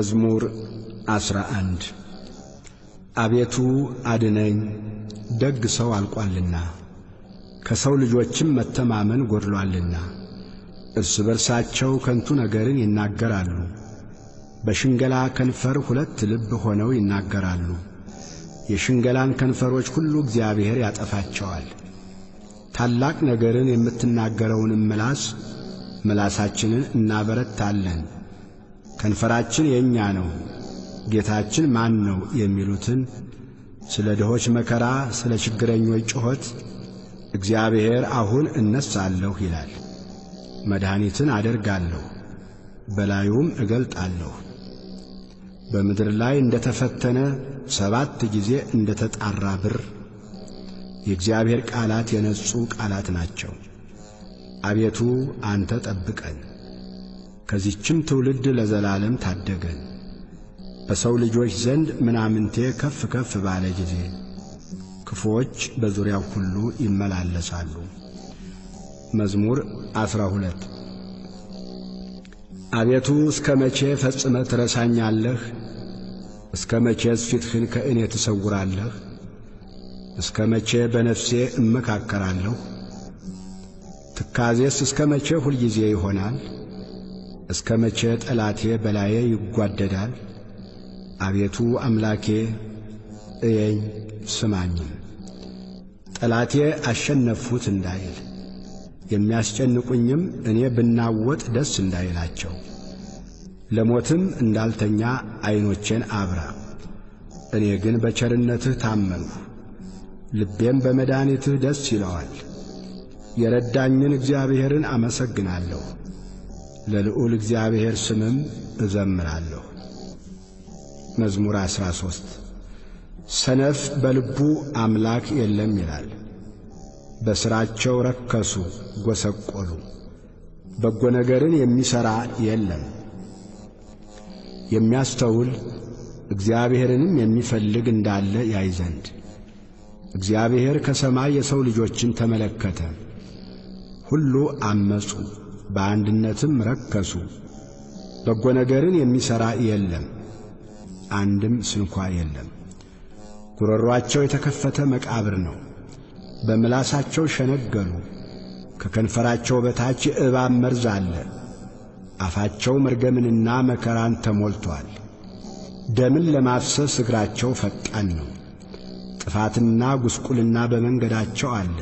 መዝሙር ዐሥራ አንድ አቤቱ አድነኝ፣ ደግ ሰው አልቋልና ከሰው ልጆችም መተማመን ጐድሎአልና። እርስ በርሳቸው ከንቱ ነገርን ይናገራሉ፣ በሽንገላ ከንፈር ሁለት ልብ ሆነው ይናገራሉ። የሽንገላን ከንፈሮች ሁሉ እግዚአብሔር ያጠፋቸዋል። ታላቅ ነገርን የምትናገረውንም ምላስ ምላሳችንን እናበረታለን። ከንፈራችን የእኛ ነው፣ ጌታችን ማን ነው የሚሉትን ስለ ድሆች መከራ፣ ስለ ችግረኞች ጩኸት እግዚአብሔር አሁን እነሳለሁ ይላል። መድኃኒትን አደርጋለሁ፣ በላዩም እገልጣለሁ። በምድር ላይ እንደ ተፈተነ ሰባት ጊዜ እንደ ተጣራ ብር የእግዚአብሔር ቃላት የነጹ ቃላት ናቸው። አቤቱ አንተ ጠብቀን፣ ከዚችም ትውልድ ለዘላለም ታደገን። በሰው ልጆች ዘንድ ምናምንቴ ከፍ ከፍ ባለ ጊዜ ክፉዎች በዙሪያው ሁሉ ይመላለሳሉ። መዝሙር ዐሥራ ሁለት አቤቱ እስከ መቼ ፈጽመ ትረሳኛለህ? እስከ መቼስ ፊትህን ከእኔ ትሰውራለህ? እስከ መቼ በነፍሴ እመካከራለሁ? ትካዜስ እስከ መቼ ሁልጊዜ ይሆናል? እስከ መቼ ጠላቴ በላዬ ይጓደዳል? አቤቱ አምላኬ እየኝ ስማኝም። ጠላቴ አሸነፍሁት እንዳይል የሚያስጨንቁኝም እኔ ብናወጥ ደስ እንዳይላቸው። ለሞትም እንዳልተኛ ዐይኖቼን አብራ። እኔ ግን በቸርነትህ ታመንሁ፣ ልቤም በመድኃኒትህ ደስ ይለዋል። የረዳኝን እግዚአብሔርን አመሰግናለሁ፣ ለልዑል እግዚአብሔር ስምም እዘምራለሁ። መዝሙር ዐሥራ ሦስት ሰነፍ በልቡ አምላክ የለም ይላል። በሥራቸው ረከሱ ጐሰቈሉ፣ በጎ ነገርን የሚሠራ የለም። የሚያስተውል እግዚአብሔርንም የሚፈልግ እንዳለ ያይ ዘንድ እግዚአብሔር ከሰማይ የሰው ልጆችን ተመለከተ። ሁሉ አመፁ፣ በአንድነትም ረከሱ። በጎ ነገርን የሚሠራ የለም፣ አንድም ስንኳ የለም። ጉሮሮአቸው የተከፈተ መቃብር ነው። በምላሳቸው ሸነገሉ፣ ከከንፈራቸው በታች የእባብ መርዝ አለ። አፋቸው መርገምንና መከራን ተሞልቶአል። ደምን ለማፍሰስ እግራቸው ፈጣን ነው። ጥፋትና ጉስቁልና በመንገዳቸው አለ፣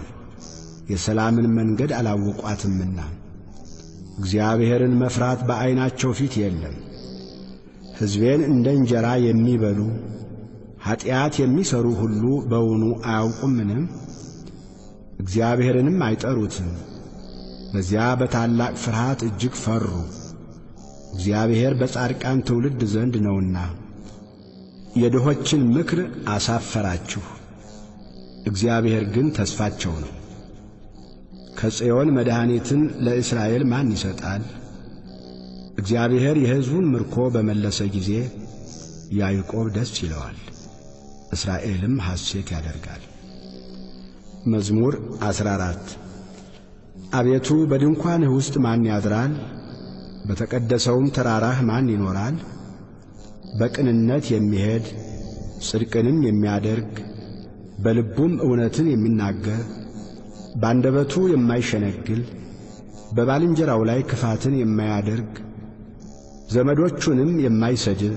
የሰላምን መንገድ አላወቋትምና። እግዚአብሔርን መፍራት በዐይናቸው ፊት የለም። ሕዝቤን እንደ እንጀራ የሚበሉ ኀጢአት የሚሠሩ ሁሉ በውኑ አያውቁምንም? እግዚአብሔርንም አይጠሩትም። በዚያ በታላቅ ፍርሃት እጅግ ፈሩ። እግዚአብሔር በጻድቃን ትውልድ ዘንድ ነውና የድሆችን ምክር አሳፈራችሁ። እግዚአብሔር ግን ተስፋቸው ነው። ከጽዮን መድኃኒትን ለእስራኤል ማን ይሰጣል? እግዚአብሔር የሕዝቡን ምርኮ በመለሰ ጊዜ ያዕቆብ ደስ ይለዋል፣ እስራኤልም ሐሴት ያደርጋል። መዝሙር ዐሥራ አራት አቤቱ በድንኳንህ ውስጥ ማን ያድራል? በተቀደሰውም ተራራህ ማን ይኖራል? በቅንነት የሚሄድ ጽድቅንም የሚያደርግ በልቡም እውነትን የሚናገር ባንደበቱ የማይሸነግል በባልንጀራው ላይ ክፋትን የማያደርግ ዘመዶቹንም የማይሰድብ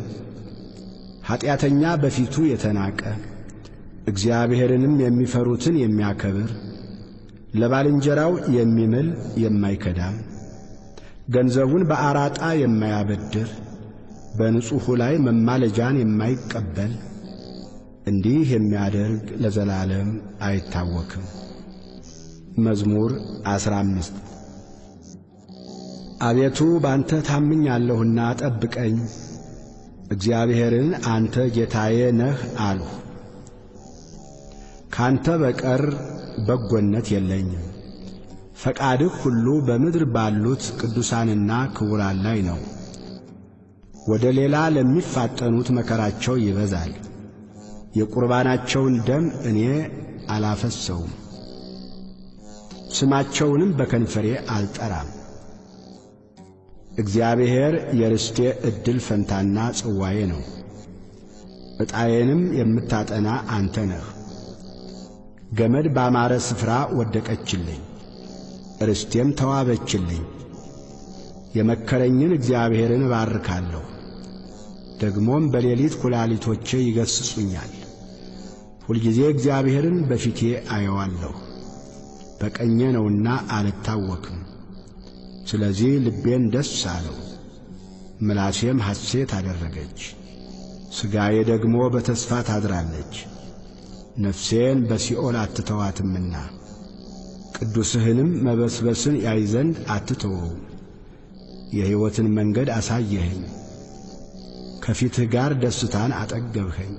ኀጢአተኛ በፊቱ የተናቀ እግዚአብሔርንም የሚፈሩትን የሚያከብር ለባልንጀራው የሚምል የማይከዳም ገንዘቡን በአራጣ የማያበድር በንጹሑ ላይ መማለጃን የማይቀበል እንዲህ የሚያደርግ ለዘላለም አይታወክም። መዝሙር ዐሥራ አምስት አቤቱ ባንተ ታምኛለሁና ጠብቀኝ። እግዚአብሔርን አንተ ጌታዬ ነህ አልሁ። ካንተ በቀር በጎነት የለኝም። ፈቃድህ ሁሉ በምድር ባሉት ቅዱሳንና ክቡራን ላይ ነው። ወደ ሌላ ለሚፋጠኑት መከራቸው ይበዛል። የቁርባናቸውን ደም እኔ አላፈሰውም፣ ስማቸውንም በከንፈሬ አልጠራም። እግዚአብሔር የርስቴ ዕድል ፈንታና ጽዋዬ ነው። ዕጣዬንም የምታጠና አንተ ነህ። ገመድ ባማረ ስፍራ ወደቀችልኝ፣ ርስቴም ተዋበችልኝ። የመከረኝን እግዚአብሔርን እባርካለሁ። ደግሞም በሌሊት ኩላሊቶቼ ይገስጹኛል። ሁልጊዜ እግዚአብሔርን በፊቴ አየዋለሁ። በቀኜ ነውና አልታወክም። ስለዚህ ልቤን ደስ አለው፣ ምላሴም ሐሴት አደረገች። ሥጋዬ ደግሞ በተስፋ ታድራለች። ነፍሴን በሲኦል አትተዋትምና ቅዱስህንም መበስበስን ያይ ዘንድ አትተወው። የሕይወትን መንገድ አሳየኸኝ፣ ከፊትህ ጋር ደስታን አጠገብኸኝ፣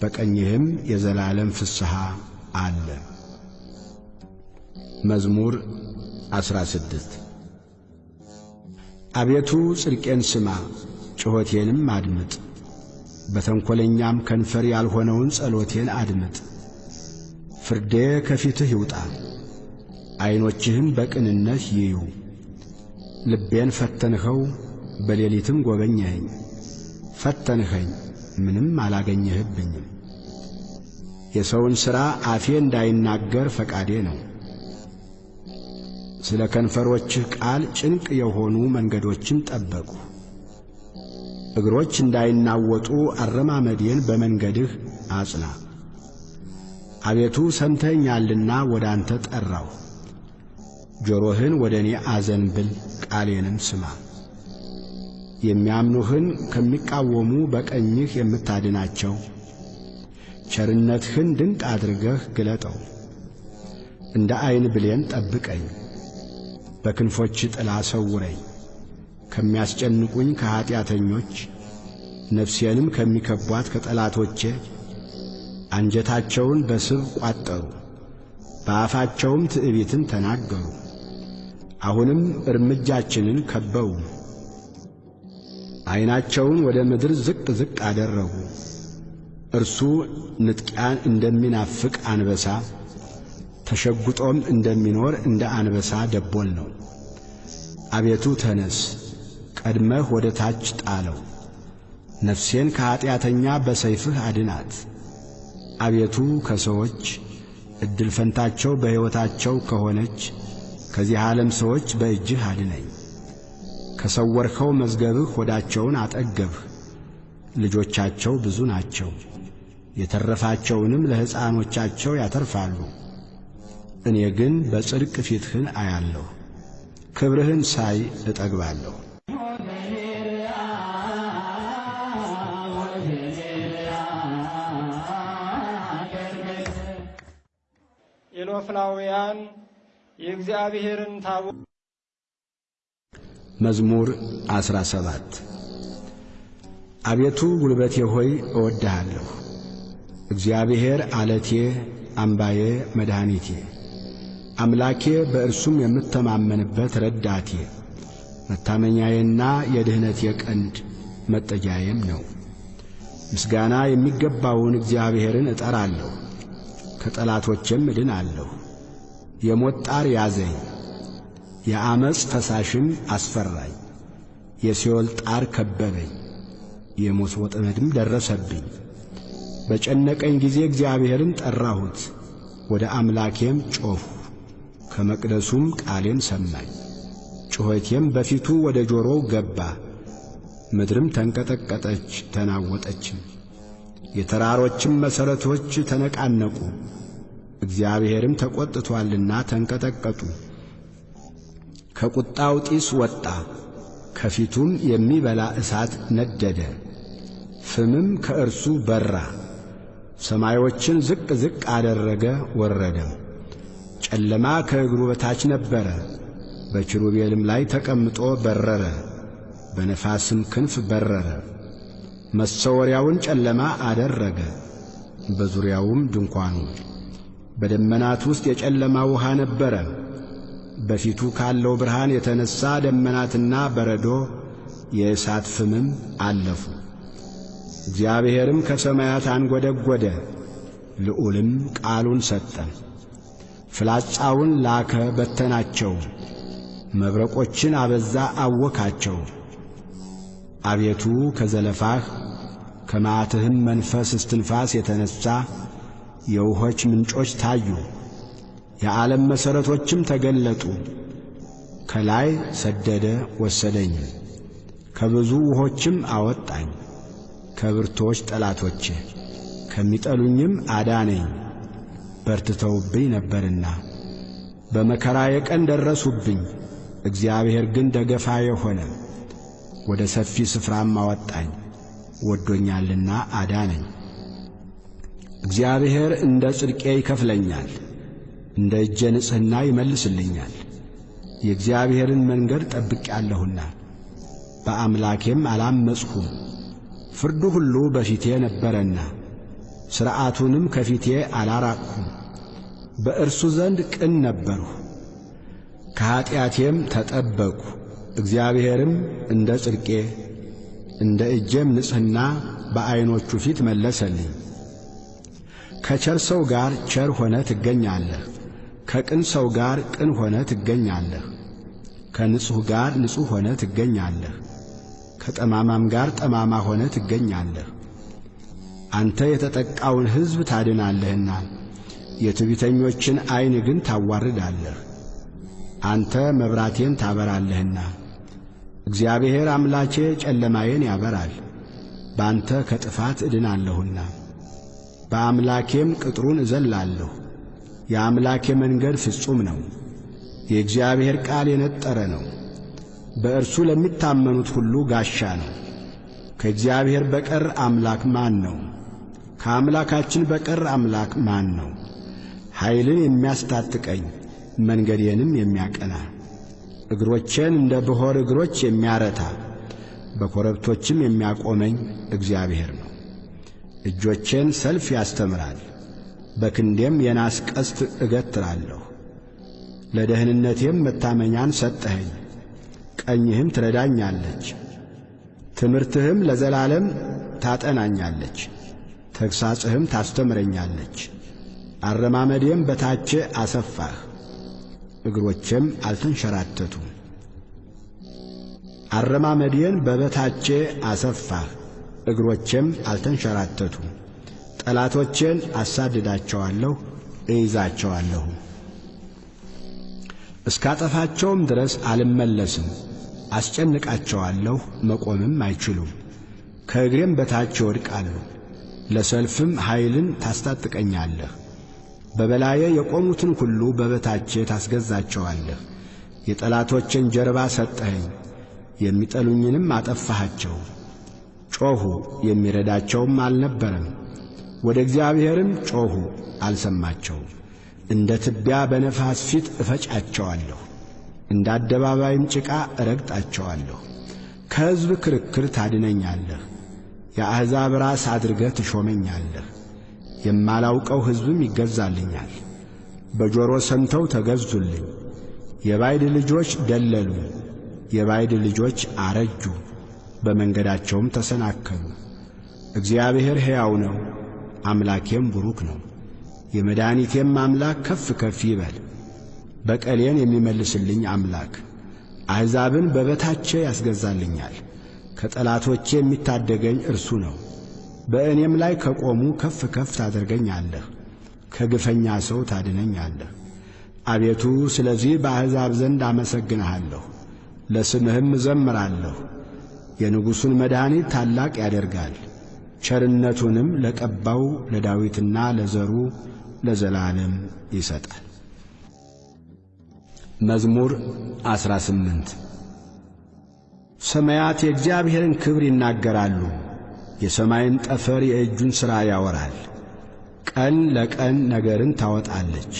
በቀኝህም የዘላለም ፍስሐ አለ። መዝሙር ዐሥራ ስድስት አቤቱ ጽድቄን ስማ፣ ጩኸቴንም አድምጥ። በተንኰለኛም ከንፈር ያልሆነውን ጸሎቴን አድምጥ። ፍርዴ ከፊትህ ይውጣ፣ ዐይኖችህም በቅንነት ይዩ። ልቤን ፈተንኸው፣ በሌሊትም ጐበኘኸኝ። ፈተንኸኝ፣ ምንም አላገኘህብኝም። የሰውን ሥራ አፌ እንዳይናገር ፈቃዴ ነው። ስለ ከንፈሮችህ ቃል ጭንቅ የሆኑ መንገዶችን ጠበቁ። እግሮች እንዳይናወጡ አረማመዴን በመንገድህ አጽና። አቤቱ ሰምተኛልና ወደ አንተ ጠራሁ። ጆሮህን ወደ እኔ አዘንብል፣ ቃሌንም ስማ። የሚያምኑህን ከሚቃወሙ በቀኝህ የምታድናቸው ቸርነትህን ድንቅ አድርገህ ግለጠው። እንደ ዐይን ብሌን ጠብቀኝ፣ በክንፎች ጥላ ሰውረኝ። ከሚያስጨንቁኝ ከኀጢአተኞች ነፍሴንም ከሚከቧት ከጠላቶቼ አንጀታቸውን በስብ ቋጠሩ፣ በአፋቸውም ትዕቢትን ተናገሩ። አሁንም እርምጃችንን ከበው፣ ዐይናቸውን ወደ ምድር ዝቅ ዝቅ አደረጉ። እርሱ ንጥቂያን እንደሚናፍቅ አንበሳ ተሸጕጦም እንደሚኖር እንደ አንበሳ ደቦል ነው። አቤቱ ተነስ፣ ቀድመህ ወደ ታች ጣለው። ነፍሴን ከኀጢአተኛ በሰይፍህ አድናት። አቤቱ ከሰዎች ዕድል ፈንታቸው በሕይወታቸው ከሆነች ከዚህ ዓለም ሰዎች በእጅህ አድነኝ። ከሰወርኸው መዝገብህ ሆዳቸውን አጠገብህ። ልጆቻቸው ብዙ ናቸው፣ የተረፋቸውንም ለሕፃኖቻቸው ያተርፋሉ። እኔ ግን በጽድቅ ፊትህን አያለሁ፣ ክብርህን ሳይ እጠግባለሁ። ኢሎፍላውያን የእግዚአብሔርን ታቦት መዝሙር ዐሥራ ሰባት አቤቱ ጉልበቴ ሆይ እወድሃለሁ። እግዚአብሔር ዓለቴ፣ አምባዬ፣ መድኃኒቴ፣ አምላኬ በእርሱም የምተማመንበት ረዳቴ፣ መታመኛዬና የድኅነቴ ቀንድ መጠጊያዬም ነው። ምስጋና የሚገባውን እግዚአብሔርን እጠራለሁ፣ ከጠላቶቼም እድናለሁ። የሞት ጣር ያዘኝ፣ የአመፅ ፈሳሽም አስፈራኝ። የሲኦል ጣር ከበበኝ፣ የሞት ወጥመድም ደረሰብኝ። በጨነቀኝ ጊዜ እግዚአብሔርን ጠራሁት፣ ወደ አምላኬም ጮኽሁ። ከመቅደሱም ቃሌን ሰማኝ፣ ጩኸቴም በፊቱ ወደ ጆሮው ገባ። ምድርም ተንቀጠቀጠች ተናወጠችም፣ የተራሮችም መሠረቶች ተነቃነቁ። እግዚአብሔርም ተቈጥቶአልና ተንቀጠቀጡ። ከቁጣው ጢስ ወጣ፣ ከፊቱም የሚበላ እሳት ነደደ፣ ፍምም ከእርሱ በራ። ሰማዮችን ዝቅ ዝቅ አደረገ ወረደም። ጨለማ ከእግሩ በታች ነበረ፣ በኪሩቤልም ላይ ተቀምጦ በረረ፣ በነፋስም ክንፍ በረረ። መሰወሪያውን ጨለማ አደረገ፣ በዙሪያውም ድንኳኑ። በደመናት ውስጥ የጨለማ ውሃ ነበረ። በፊቱ ካለው ብርሃን የተነሣ ደመናትና በረዶ የእሳት ፍምም አለፉ። እግዚአብሔርም ከሰማያት አንጐደጐደ፣ ልዑልም ቃሉን ሰጠ። ፍላጻውን ላከ በተናቸው፣ መብረቆችን አበዛ አወካቸው። አቤቱ ከዘለፋህ ከመዓትህም መንፈስ እስትንፋስ የተነሣ የውሆች ምንጮች ታዩ፣ የዓለም መሠረቶችም ተገለጡ። ከላይ ሰደደ ወሰደኝም፣ ከብዙ ውሆችም አወጣኝ። ከብርቶች ጠላቶቼ ከሚጠሉኝም አዳነኝ። በርትተውብኝ ነበርና በመከራዬ ቀን ደረሱብኝ። እግዚአብሔር ግን ደገፋዬ ሆነ፣ ወደ ሰፊ ስፍራም አወጣኝ። ወዶኛልና አዳነኝ። እግዚአብሔር እንደ ጽድቄ ይከፍለኛል፣ እንደ እጄ ንጽሕና ይመልስልኛል። የእግዚአብሔርን መንገድ ጠብቄአለሁና በአምላኬም አላመጽሁም። ፍርዱ ሁሉ በፊቴ ነበረና ሥርዓቱንም ከፊቴ አላራቅሁም። በእርሱ ዘንድ ቅን ነበርሁ፣ ከኀጢአቴም ተጠበቅሁ። እግዚአብሔርም እንደ ጽድቄ እንደ እጄም ንጽሕና በዐይኖቹ ፊት መለሰልኝ። ከቸር ሰው ጋር ቸር ሆነ ትገኛለህ፣ ከቅን ሰው ጋር ቅን ሆነ ትገኛለህ። ከንጹሕ ጋር ንጹሕ ሆነ ትገኛለህ፣ ከጠማማም ጋር ጠማማ ሆነ ትገኛለህ። አንተ የተጠቃውን ሕዝብ ታድናለህና የትዕቢተኞችን ዐይን ግን ታዋርዳለህ። አንተ መብራቴን ታበራለህና እግዚአብሔር አምላኬ ጨለማዬን ያበራል። በአንተ ከጥፋት እድናለሁና በአምላኬም ቅጥሩን እዘላለሁ። የአምላኬ መንገድ ፍጹም ነው፣ የእግዚአብሔር ቃል የነጠረ ነው። በእርሱ ለሚታመኑት ሁሉ ጋሻ ነው። ከእግዚአብሔር በቀር አምላክ ማን ነው? ከአምላካችን በቀር አምላክ ማን ነው? ኃይልን የሚያስታጥቀኝ መንገዴንም የሚያቀና እግሮቼን እንደ ብሖር እግሮች የሚያረታ በኮረብቶችም የሚያቆመኝ እግዚአብሔር ነው። እጆቼን ሰልፍ ያስተምራል፣ በክንዴም የናስ ቀስት እገትራለሁ። ለደህንነቴም መታመኛን ሰጠኸኝ፣ ቀኝህም ትረዳኛለች። ትምህርትህም ለዘላለም ታጠናኛለች፣ ተግሣጽህም ታስተምረኛለች። አረማመዴም በታቼ አሰፋህ፣ እግሮቼም አልተንሸራተቱም። አረማመዴን በበታቼ አሰፋህ፣ እግሮቼም አልተንሸራተቱም። ጠላቶቼን አሳድዳቸዋለሁ፣ እይዛቸዋለሁ። እስካጠፋቸውም ድረስ አልመለስም። አስጨንቃቸዋለሁ፣ መቆምም አይችሉም። ከእግሬም በታች ይወድቃሉ። ለሰልፍም ኃይልን ታስታጥቀኛለህ። በበላዬ የቆሙትን ሁሉ በበታቼ ታስገዛቸዋለህ። የጠላቶችን ጀርባ ሰጠኸኝ፣ የሚጠሉኝንም አጠፋሃቸው። ጮኹ፣ የሚረዳቸውም አልነበረም። ወደ እግዚአብሔርም ጮኹ፣ አልሰማቸውም። እንደ ትቢያ በነፋስ ፊት እፈጫቸዋለሁ፣ እንደ አደባባይም ጭቃ እረግጣቸዋለሁ። ከሕዝብ ክርክር ታድነኛለህ፣ የአሕዛብ ራስ አድርገህ ትሾመኛለህ። የማላውቀው ሕዝብም ይገዛልኛል። በጆሮ ሰምተው ተገዙልኝ። የባይድ ልጆች ደለሉ፣ የባይድ ልጆች አረጁ፣ በመንገዳቸውም ተሰናከሉ። እግዚአብሔር ሕያው ነው፣ አምላኬም ቡሩክ ነው። የመድኃኒቴም አምላክ ከፍ ከፍ ይበል። በቀሌን የሚመልስልኝ አምላክ አሕዛብን በበታቼ ያስገዛልኛል። ከጠላቶቼ የሚታደገኝ እርሱ ነው። በእኔም ላይ ከቆሙ ከፍ ከፍ ታደርገኛለህ፣ ከግፈኛ ሰው ታድነኛለህ። አቤቱ ስለዚህ በአሕዛብ ዘንድ አመሰግንሃለሁ፣ ለስምህም እዘምራለሁ። የንጉሡን መድኃኒት ታላቅ ያደርጋል፣ ቸርነቱንም ለቀባው ለዳዊትና ለዘሩ ለዘላለም ይሰጣል። መዝሙር ዐሥራ ስምንት ሰማያት የእግዚአብሔርን ክብር ይናገራሉ፣ የሰማይን ጠፈር የእጁን ሥራ ያወራል። ቀን ለቀን ነገርን ታወጣለች፣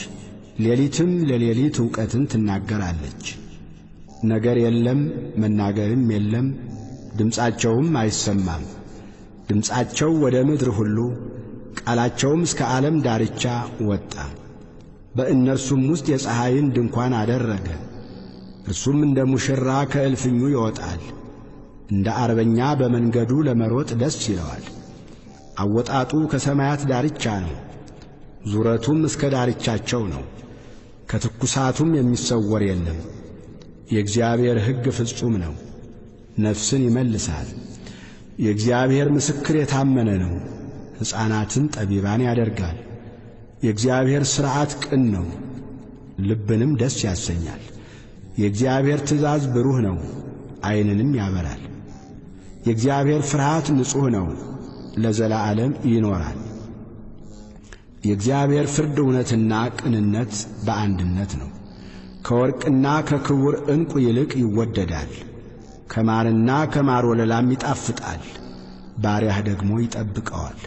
ሌሊትም ለሌሊት ዕውቀትን ትናገራለች። ነገር የለም መናገርም የለም፣ ድምፃቸውም አይሰማም። ድምፃቸው ወደ ምድር ሁሉ ቃላቸውም እስከ ዓለም ዳርቻ ወጣ። በእነርሱም ውስጥ የፀሐይን ድንኳን አደረገ። እርሱም እንደ ሙሽራ ከእልፍኙ ይወጣል፣ እንደ አርበኛ በመንገዱ ለመሮጥ ደስ ይለዋል። አወጣጡ ከሰማያት ዳርቻ ነው፣ ዙረቱም እስከ ዳርቻቸው ነው። ከትኩሳቱም የሚሰወር የለም። የእግዚአብሔር ሕግ ፍጹም ነው፣ ነፍስን ይመልሳል። የእግዚአብሔር ምስክር የታመነ ነው፣ ሕፃናትን ጠቢባን ያደርጋል። የእግዚአብሔር ሥርዓት ቅን ነው፣ ልብንም ደስ ያሰኛል። የእግዚአብሔር ትእዛዝ ብሩህ ነው፣ ዐይንንም ያበራል። የእግዚአብሔር ፍርሃት ንጹሕ ነው፣ ለዘላለም ይኖራል። የእግዚአብሔር ፍርድ እውነትና ቅንነት በአንድነት ነው። ከወርቅና ከክቡር ዕንቁ ይልቅ ይወደዳል። ከማርና ከማር ወለላም ይጣፍጣል። ባሪያህ ደግሞ ይጠብቀዋል፣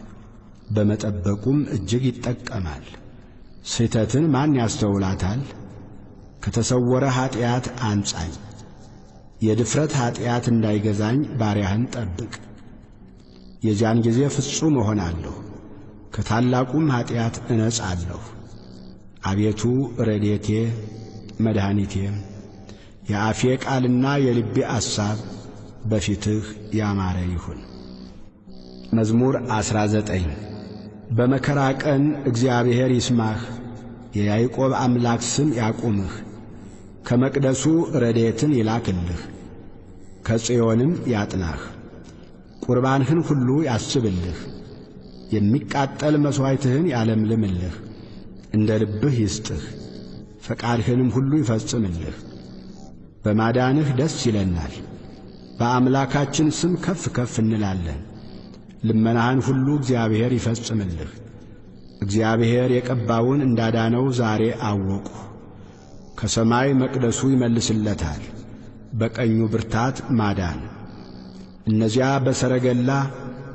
በመጠበቁም እጅግ ይጠቀማል። ስህተትን ማን ያስተውላታል? ከተሰወረ ኀጢአት አንጻኝ። የድፍረት ኀጢአት እንዳይገዛኝ ባሪያህን ጠብቅ። የዚያን ጊዜ ፍጹም እሆናለሁ፣ ከታላቁም ኀጢአት እነጻለሁ። አቤቱ ረድኤቴ መድኃኒቴም የአፌ ቃልና የልቤ አሳብ በፊትህ ያማረ ይሁን። መዝሙር ዐሥራ ዘጠኝ በመከራ ቀን እግዚአብሔር ይስማህ፣ የያዕቆብ አምላክ ስም ያቁምህ። ከመቅደሱ ረድኤትን ይላክልህ፣ ከጽዮንም ያጥናህ። ቁርባንህን ሁሉ ያስብልህ፣ የሚቃጠል መሥዋዕትህን ያለምልምልህ። እንደ ልብህ ይስጥህ፣ ፈቃድህንም ሁሉ ይፈጽምልህ። በማዳንህ ደስ ይለናል፣ በአምላካችን ስም ከፍ ከፍ እንላለን። ልመናህን ሁሉ እግዚአብሔር ይፈጽምልህ። እግዚአብሔር የቀባውን እንዳዳነው ዛሬ አወቁ። ከሰማይ መቅደሱ ይመልስለታል፣ በቀኙ ብርታት ማዳን። እነዚያ በሰረገላ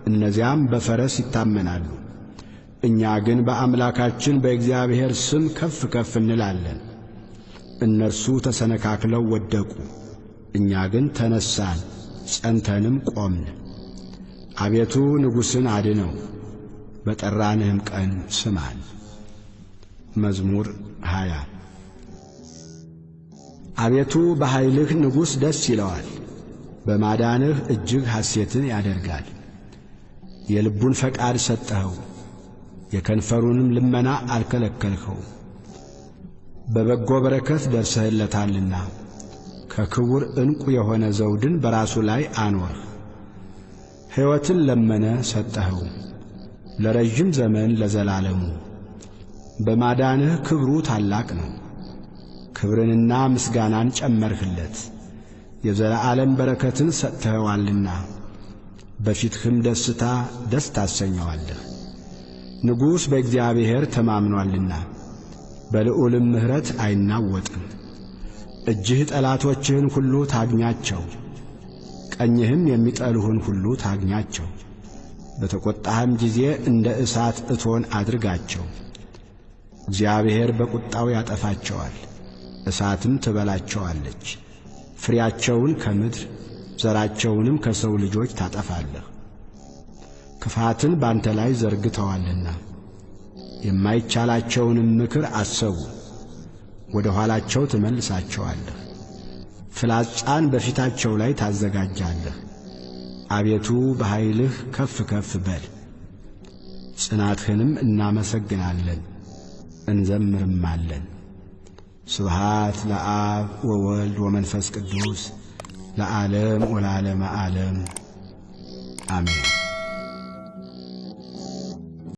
እነዚያም በፈረስ ይታመናሉ። እኛ ግን በአምላካችን በእግዚአብሔር ስም ከፍ ከፍ እንላለን። እነርሱ ተሰነካክለው ወደቁ፣ እኛ ግን ተነሳን፣ ጸንተንም ቆምን። አቤቱ ንጉሥን አድነው፣ በጠራንህም ቀን ስማን። መዝሙር ሃያ አቤቱ በኃይልህ ንጉሥ ደስ ይለዋል፣ በማዳንህ እጅግ ሐሴትን ያደርጋል። የልቡን ፈቃድ ሰጠኸው፣ የከንፈሩንም ልመና አልከለከልኸው። በበጎ በረከት ደርሰህለታልና ከክቡር ዕንቁ የሆነ ዘውድን በራሱ ላይ አኖርህ። ሕይወትን ለመነ ሰጠኸው፣ ለረዥም ዘመን ለዘላለሙ። በማዳንህ ክብሩ ታላቅ ነው። ክብርንና ምስጋናን ጨመርህለት፣ የዘላለም በረከትን ሰጥተኸዋልና በፊትህም ደስታ ደስ ታሰኘዋለህ። ንጉሥ በእግዚአብሔር ተማምኖአልና በልዑልም ምሕረት አይናወጥም። እጅህ ጠላቶችህን ሁሉ ታግኛቸው፣ ቀኝህም የሚጠሉህን ሁሉ ታግኛቸው። በተቈጣህም ጊዜ እንደ እሳት እቶን አድርጋቸው። እግዚአብሔር በቁጣው ያጠፋቸዋል፣ እሳትም ትበላቸዋለች። ፍሬያቸውን ከምድር ዘራቸውንም ከሰው ልጆች ታጠፋለህ። ክፋትን ባንተ ላይ ዘርግተዋልና የማይቻላቸውንም ምክር አሰቡ፣ ወደ ኋላቸው ትመልሳቸዋለህ። ፍላጻን በፊታቸው ላይ ታዘጋጃለህ። አቤቱ በኃይልህ ከፍ ከፍ በል፣ ጽናትህንም እናመሰግናለን እንዘምርማለን። ስብሃት ለአብ ወወልድ ወመንፈስ ቅዱስ ለዓለም ወለዓለመ ዓለም አሜን።